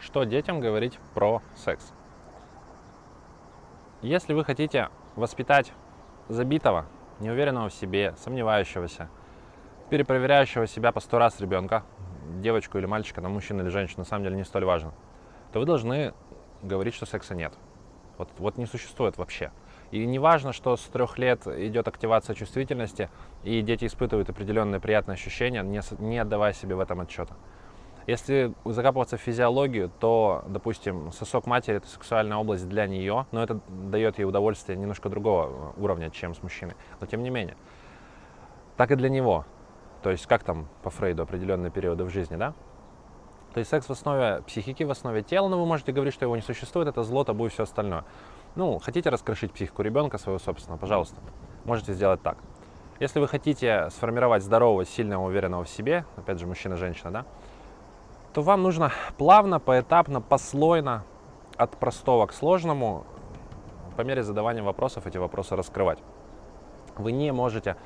что детям говорить про секс. Если вы хотите воспитать забитого, неуверенного в себе, сомневающегося, перепроверяющего себя по сто раз ребенка, девочку или мальчика, там, мужчину или женщину, на самом деле не столь важно, то вы должны говорить, что секса нет. Вот, вот не существует вообще. И не важно, что с трех лет идет активация чувствительности, и дети испытывают определенные приятные ощущения, не, не отдавая себе в этом отчета. Если закапываться в физиологию, то, допустим, сосок матери – это сексуальная область для нее, но это дает ей удовольствие немножко другого уровня, чем с мужчиной. Но тем не менее. Так и для него. То есть как там по Фрейду определенные периоды в жизни, да? То есть секс в основе психики, в основе тела, но вы можете говорить, что его не существует, это зло, табу и все остальное. Ну, хотите раскрошить психику ребенка своего собственного, пожалуйста, можете сделать так. Если вы хотите сформировать здорового, сильного, уверенного в себе, опять же, мужчина-женщина, да, то вам нужно плавно, поэтапно, послойно, от простого к сложному, по мере задавания вопросов эти вопросы раскрывать. Вы не можете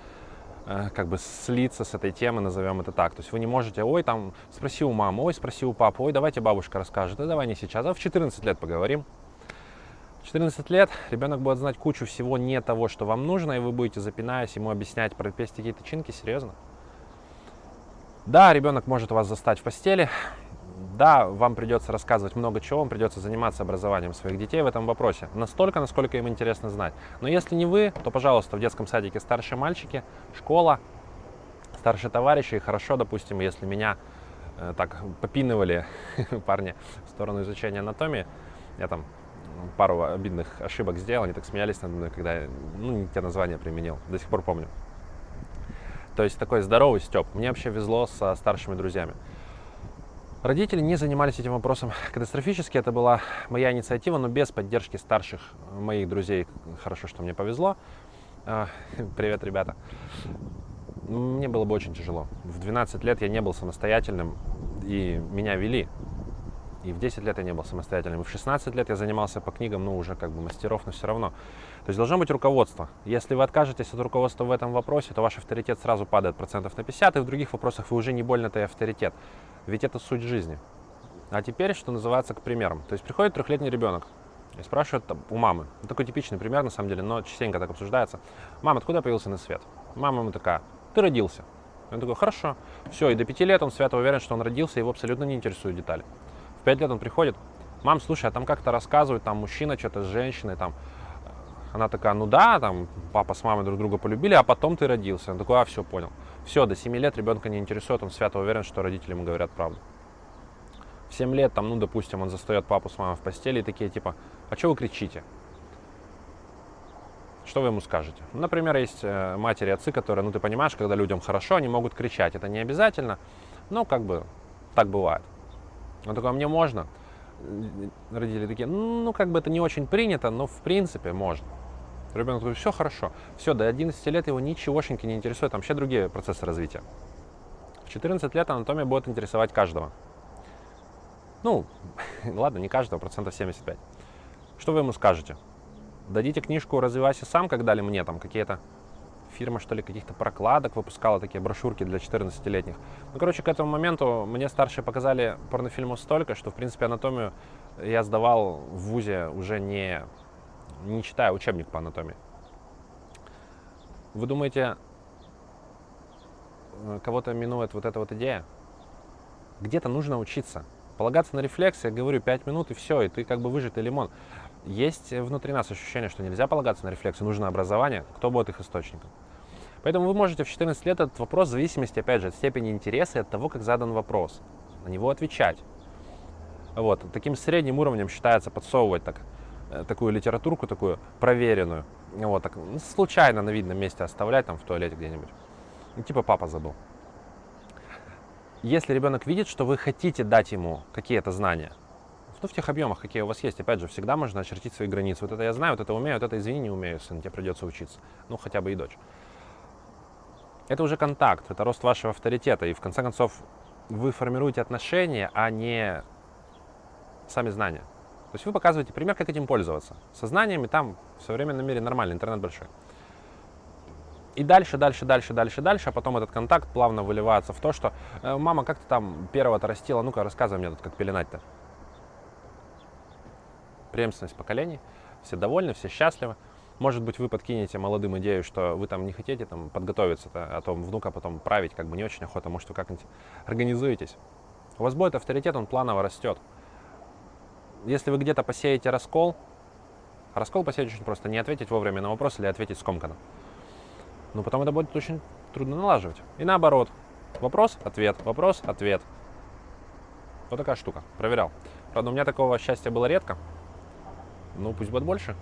э, как бы слиться с этой темы, назовем это так. То есть вы не можете, ой, там, спроси у мамы, ой, спроси у папы, ой, давайте бабушка расскажет, да давай не сейчас, а в 14 лет поговорим. В 14 лет ребенок будет знать кучу всего не того, что вам нужно, и вы будете, запинаясь, ему объяснять про какие-то чинки, серьезно. Да, ребенок может вас застать в постели. Да, вам придется рассказывать много чего, вам придется заниматься образованием своих детей в этом вопросе. Настолько, насколько им интересно знать. Но если не вы, то, пожалуйста, в детском садике старшие мальчики, школа, старшие товарищи. И хорошо, допустим, если меня э, так попинывали парни в сторону изучения анатомии, я там пару обидных ошибок сделал, они так смеялись надо мной, когда я, ну, не те названия применил, до сих пор помню. То есть такой здоровый степ. Мне вообще везло со старшими друзьями. Родители не занимались этим вопросом катастрофически. Это была моя инициатива, но без поддержки старших моих друзей. Хорошо, что мне повезло. А, привет, ребята. Мне было бы очень тяжело. В 12 лет я не был самостоятельным, и меня вели. И в 10 лет я не был самостоятельным. И в 16 лет я занимался по книгам, ну, уже как бы мастеров, но все равно. То есть должно быть руководство. Если вы откажетесь от руководства в этом вопросе, то ваш авторитет сразу падает процентов на 50, и в других вопросах вы уже не больно-то и авторитет. Ведь это суть жизни. А теперь, что называется, к примерам. То есть приходит трехлетний ребенок и спрашивает у мамы. Ну, такой типичный пример, на самом деле, но частенько так обсуждается. Мама, откуда появился на свет? Мама ему такая, ты родился. Он такой, хорошо. Все, и до пяти лет он свято уверен, что он родился, его абсолютно не интересуют детали. 5 лет он приходит, мам, слушай, а там как-то рассказывают, там мужчина что-то с женщиной, там, она такая, ну да, там, папа с мамой друг друга полюбили, а потом ты родился. Он такой, а, все, понял. Все, до 7 лет ребенка не интересует, он свято уверен, что родители ему говорят правду. В 7 лет, там, ну, допустим, он застает папу с мамой в постели и такие, типа, а что вы кричите? Что вы ему скажете? Например, есть э, матери отцы, которые, ну, ты понимаешь, когда людям хорошо, они могут кричать. Это не обязательно, но как бы так бывает. Он такой, а мне можно? Родители такие, ну, как бы это не очень принято, но в принципе можно. Ребенок говорит, все хорошо. Все, до 11 лет его ничегошеньки не интересует, там вообще другие процессы развития. В 14 лет анатомия будет интересовать каждого. Ну, ладно, не каждого, процентов 75. Что вы ему скажете? Дадите книжку «Развивайся сам», как дали мне там какие-то фирма, что ли, каких-то прокладок выпускала такие брошюрки для 14-летних. Ну, короче, к этому моменту мне старшие показали порнофильмов столько, что, в принципе, анатомию я сдавал в ВУЗе уже не, не читая учебник по анатомии. Вы думаете, э, кого-то минует вот эта вот идея? Где-то нужно учиться. Полагаться на рефлекс, я говорю, 5 минут и все, и ты как бы выжатый лимон. Есть внутри нас ощущение, что нельзя полагаться на рефлексы, нужно образование. Кто будет их источником? Поэтому вы можете в 14 лет этот вопрос в зависимости, опять же, от степени интереса и от того, как задан вопрос, на него отвечать. Вот. Таким средним уровнем считается подсовывать так, э, такую литературку, такую проверенную. Вот, так, ну, случайно на видном месте оставлять, там, в туалете где-нибудь. Ну, типа папа забыл. Если ребенок видит, что вы хотите дать ему какие-то знания, ну, в тех объемах, какие у вас есть, опять же, всегда можно очертить свои границы. Вот это я знаю, вот это умею, вот это, извини, не умею, сын, тебе придется учиться. Ну, хотя бы и дочь это уже контакт, это рост вашего авторитета. И в конце концов вы формируете отношения, а не сами знания. То есть вы показываете пример, как этим пользоваться. Со знаниями там в современном мире нормально, интернет большой. И дальше, дальше, дальше, дальше, дальше, а потом этот контакт плавно выливается в то, что «Э, «Мама, как ты там первого-то растила? Ну-ка, рассказывай мне тут, как пеленать-то». преемственность поколений, все довольны, все счастливы. Может быть, вы подкинете молодым идею, что вы там не хотите там подготовиться, а то внука потом править как бы не очень охота, может, вы как-нибудь организуетесь. У вас будет авторитет, он планово растет. Если вы где-то посеете раскол, раскол посеять очень просто, не ответить вовремя на вопрос или ответить скомканно. Но потом это будет очень трудно налаживать. И наоборот, вопрос, ответ, вопрос, ответ. Вот такая штука, проверял. Правда, у меня такого счастья было редко. Ну, пусть будет больше.